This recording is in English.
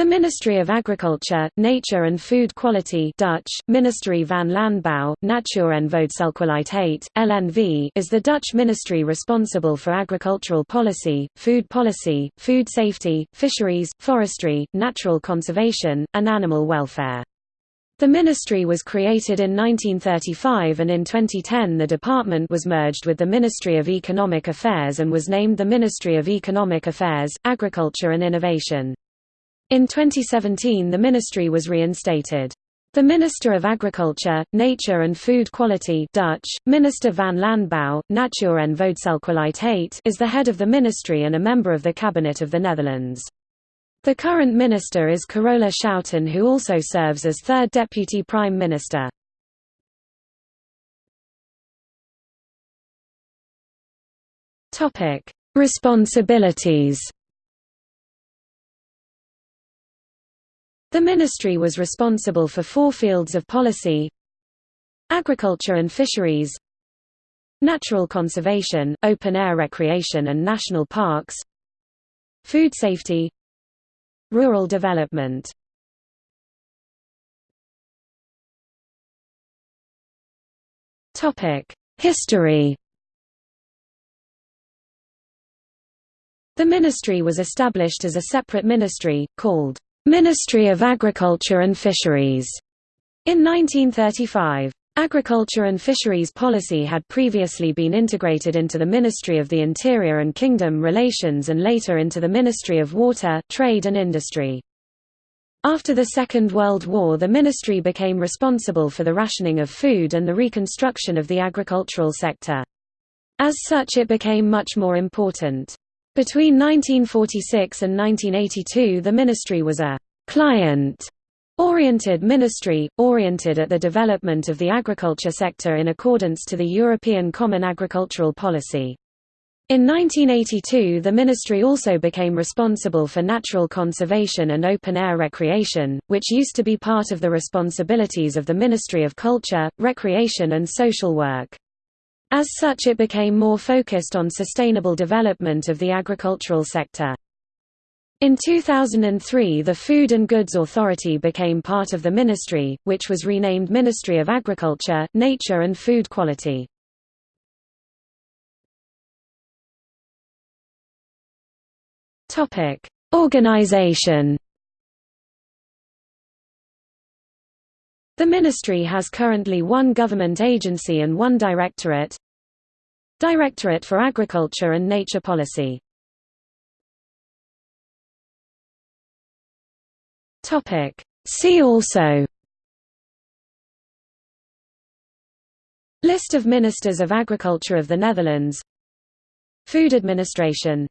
The Ministry of Agriculture, Nature and Food Quality Dutch, Ministerie van Landbouw, Natuur en Voedselkwaliteit, LNV is the Dutch ministry responsible for agricultural policy, food policy, food safety, fisheries, forestry, natural conservation, and animal welfare. The ministry was created in 1935 and in 2010 the department was merged with the Ministry of Economic Affairs and was named the Ministry of Economic Affairs, Agriculture and Innovation. In 2017 the ministry was reinstated. The Minister of Agriculture, Nature and Food Quality Dutch, Minister van Landbouw, Natuur en Voedselkwaliteit is the head of the ministry and a member of the Cabinet of the Netherlands. The current minister is Carola Schouten who also serves as third deputy prime minister. Responsibilities The ministry was responsible for four fields of policy Agriculture and fisheries Natural conservation, open-air recreation and national parks Food safety Rural development. History. The ministry was established as a separate ministry, called Ministry of Agriculture and Fisheries in 1935. Agriculture and fisheries policy had previously been integrated into the Ministry of the Interior and Kingdom Relations and later into the Ministry of Water, Trade and Industry. After the Second World War the ministry became responsible for the rationing of food and the reconstruction of the agricultural sector. As such it became much more important. Between 1946 and 1982 the ministry was a client-oriented ministry, oriented at the development of the agriculture sector in accordance to the European Common Agricultural Policy. In 1982 the ministry also became responsible for natural conservation and open-air recreation, which used to be part of the responsibilities of the Ministry of Culture, Recreation and Social Work. As such it became more focused on sustainable development of the agricultural sector. In 2003 the Food and Goods Authority became part of the ministry, which was renamed Ministry of Agriculture, Nature and Food Quality. Organization The ministry has currently one government agency and one directorate. Directorate for Agriculture and Nature Policy. See also. List of Ministers of Agriculture of the Netherlands. Food Administration